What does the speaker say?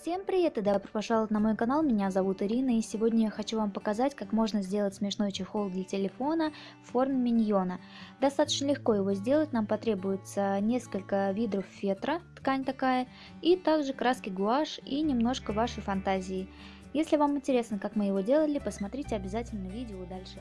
Всем привет и добро пожаловать на мой канал, меня зовут Ирина и сегодня я хочу вам показать, как можно сделать смешной чехол для телефона в форме миньона. Достаточно легко его сделать, нам потребуется несколько видов фетра, ткань такая, и также краски гуашь и немножко вашей фантазии. Если вам интересно, как мы его делали, посмотрите обязательно видео дальше.